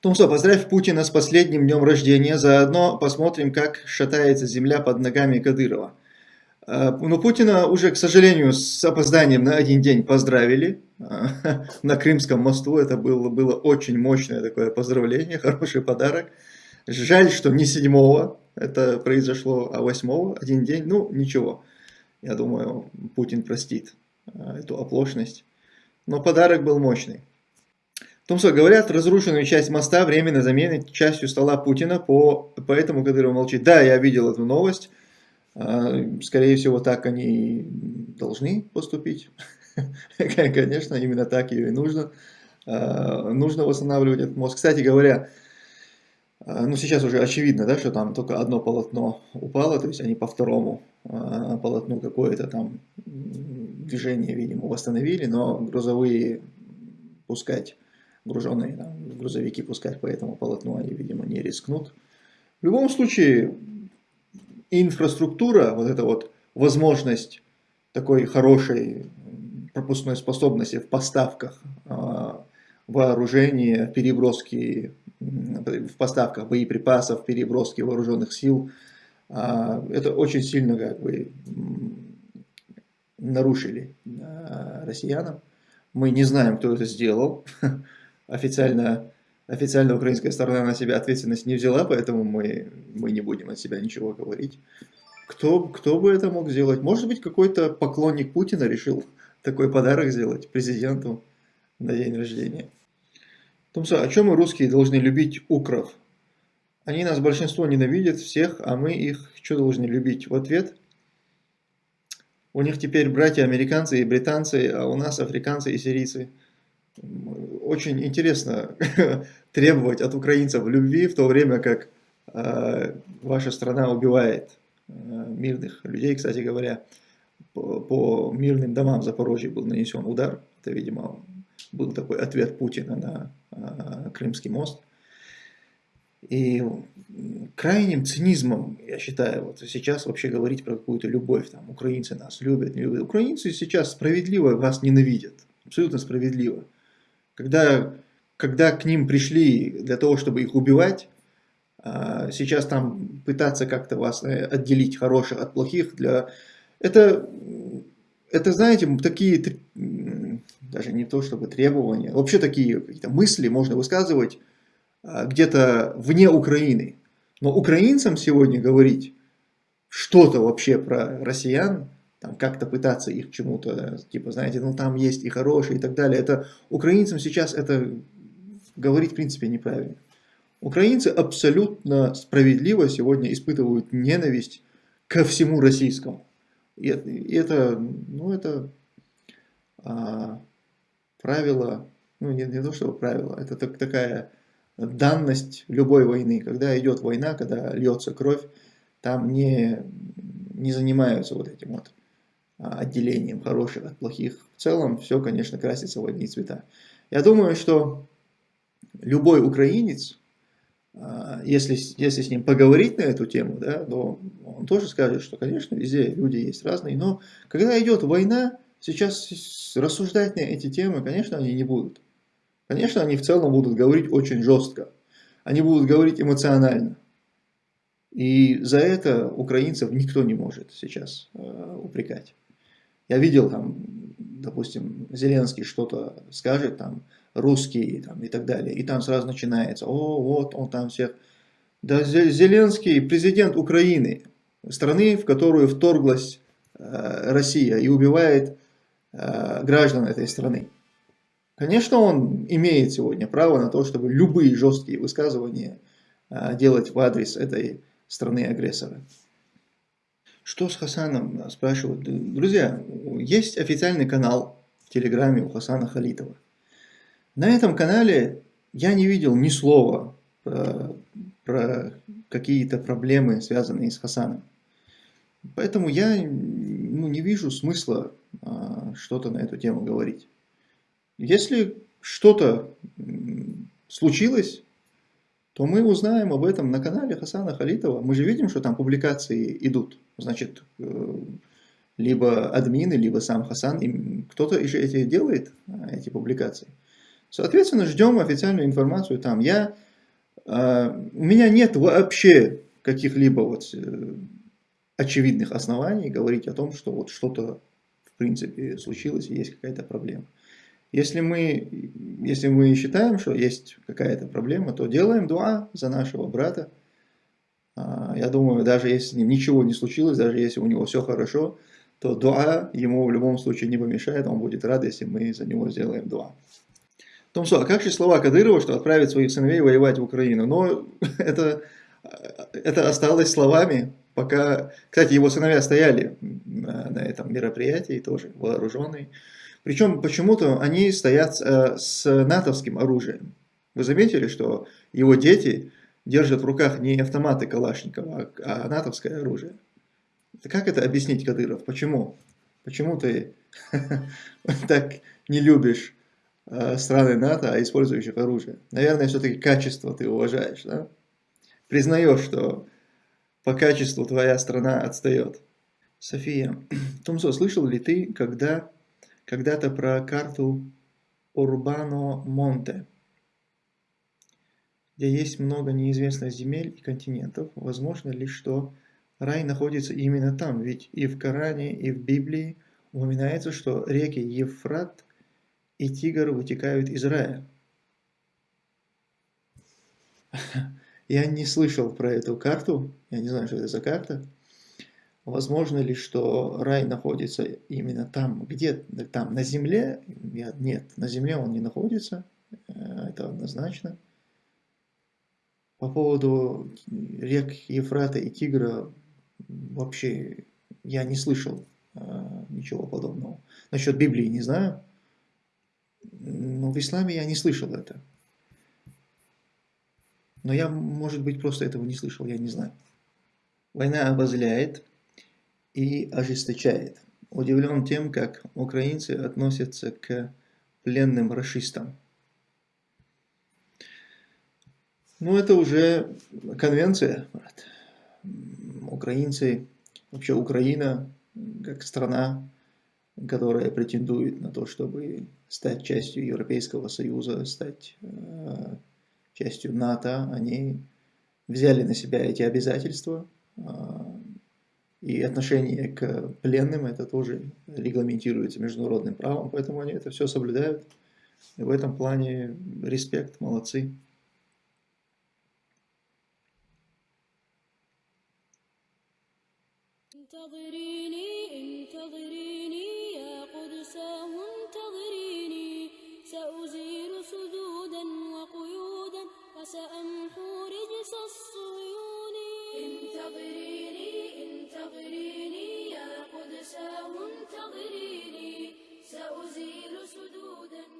Тумсо, поздравь Путина с последним днем рождения. Заодно посмотрим, как шатается земля под ногами Кадырова. А, Но ну, Путина уже, к сожалению, с опозданием на один день поздравили на Крымском мосту. Это было, было очень мощное такое поздравление, хороший подарок. Жаль, что не седьмого это произошло, а восьмого, один день. Ну, ничего. Я думаю, Путин простит а, эту оплошность. Но подарок был мощный. Томсо, говорят, разрушенную часть моста временно заменит частью стола Путина, по, поэтому Кадыров молчит. Да, я видел эту новость. А, скорее всего, так они должны поступить. Конечно, именно так ее и нужно. А, нужно восстанавливать этот мост. Кстати говоря, а, ну сейчас уже очевидно, да, что там только одно полотно упало, то есть они по второму полотну какое-то там движение, видимо, восстановили, но грузовые пускать груженные там, грузовики пускать по этому полотну они, видимо, не рискнут. В любом случае, инфраструктура, вот эта вот возможность такой хорошей пропускной способности в поставках а, вооружения, переброски, в поставках боеприпасов, переброски вооруженных сил, а, это очень сильно как бы нарушили а, россиянам. Мы не знаем, кто это сделал. официально, официально украинская сторона на себя ответственность не взяла, поэтому мы, мы не будем от себя ничего говорить. Кто, кто бы это мог сделать? Может быть, какой-то поклонник Путина решил такой подарок сделать президенту на день рождения. Томса, о чем мы русские должны любить укров? Они нас большинство ненавидят всех, а мы их что должны любить? В ответ у них теперь братья американцы и британцы, а у нас африканцы и сирийцы очень интересно требовать от украинцев любви, в то время как э, ваша страна убивает э, мирных людей. Кстати говоря, по, по мирным домам Запорожья был нанесен удар. Это, видимо, был такой ответ Путина на э, Крымский мост. И крайним цинизмом, я считаю, вот сейчас вообще говорить про какую-то любовь, там, украинцы нас любят, не любят. Украинцы сейчас справедливо вас ненавидят, абсолютно справедливо. Когда, когда к ним пришли для того, чтобы их убивать, а, сейчас там пытаться как-то вас э, отделить хороших от плохих, для... это, это, знаете, такие, даже не то чтобы требования, вообще такие какие-то мысли можно высказывать а, где-то вне Украины. Но украинцам сегодня говорить что-то вообще про россиян, там как-то пытаться их чему-то, типа, знаете, ну там есть и хорошие и так далее. Это украинцам сейчас это говорить в принципе неправильно. Украинцы абсолютно справедливо сегодня испытывают ненависть ко всему российскому. И, это, ну это а, правило, ну не, не то что правило, это так, такая данность любой войны. Когда идет война, когда льется кровь, там не, не занимаются вот этим вот отделением хороших от плохих. В целом все, конечно, красится в одни цвета. Я думаю, что любой украинец, а, если, если с ним поговорить на эту тему, да, то он тоже скажет, что, конечно, везде люди есть разные, но когда идет война, сейчас рассуждать на эти темы, конечно, они не будут. Конечно, они в целом будут говорить очень жестко. Они будут говорить эмоционально. И за это украинцев никто не может сейчас э, упрекать. Я видел там, допустим, Зеленский что-то скажет, там, русский там, и так далее, и там сразу начинается, о, вот он там всех. Да, Зеленский президент Украины, страны, в которую вторглась э, Россия и убивает э, граждан этой страны. Конечно, он имеет сегодня право на то, чтобы любые жесткие высказывания э, делать в адрес этой страны-агрессора. Что с Хасаном, спрашивают. Друзья, есть официальный канал в Телеграме у Хасана Халитова. На этом канале я не видел ни слова про, про какие-то проблемы, связанные с Хасаном. Поэтому я ну, не вижу смысла а, что-то на эту тему говорить. Если что-то случилось, то мы узнаем об этом на канале Хасана Халитова. Мы же видим, что там публикации идут. Значит, э, либо админы, либо сам Хасан, кто-то эти делает, а, эти публикации. Соответственно, ждем официальную информацию там. Я А, у меня нет вообще каких-либо вот э, очевидных оснований говорить о том, что вот что-то в принципе случилось и есть какая-то проблема. Если мы, если мы считаем, что есть какая-то проблема, то делаем дуа за нашего брата. А, я думаю, даже если с ним ничего не случилось, даже если у него все хорошо, то дуа ему в любом случае не помешает, он будет рад, если мы за него сделаем дуа. Томсо, а как же слова Кадырова, что отправить своих сыновей воевать в Украину? Но это, это осталось словами, пока... Кстати, его сыновья стояли на, на этом мероприятии тоже, вооруженные. Причем почему-то они стоят э, с натовским оружием. Вы заметили, что его дети держат в руках не автоматы Калашникова, а, а натовское оружие? Как это объяснить, Кадыров? Почему? Почему ты так не любишь э, страны НАТО, а использующих оружие? Наверное, все-таки качество ты уважаешь, да? Признаешь, что по качеству твоя страна отстает. София, Томсо, слышал ли ты, когда когда-то про карту Урбано Монте, где есть много неизвестных земель и континентов. Возможно ли, что рай находится именно там? Ведь и в Коране, и в Библии упоминается, что реки Ефрат и Тигр вытекают из рая. Я не слышал про эту карту, я не знаю, что это за карта. Возможно ли, что рай находится именно там, где там, на земле? Нет, на земле он не находится, э, это однозначно. По поводу рек Ефрата и Тигра вообще я не слышал э, ничего подобного. Насчет Библии не знаю, но в исламе я не слышал это. Но я, может быть, просто этого не слышал, я не знаю. Война обозляет, и ожесточает. Удивлен тем, как украинцы относятся к пленным расистам. Ну, это уже конвенция, брат. Украинцы, вообще Украина, как страна, которая претендует на то, чтобы стать частью Европейского Союза, стать э, частью НАТО, они взяли на себя эти обязательства, э, и отношение к пленным, это тоже регламентируется международным правом, поэтому они это все соблюдают. И в этом плане респект, молодцы. سأمحو رجس الصهيون انتظريني انتظريني يا قدساه انتظريني. سأزيل سدودا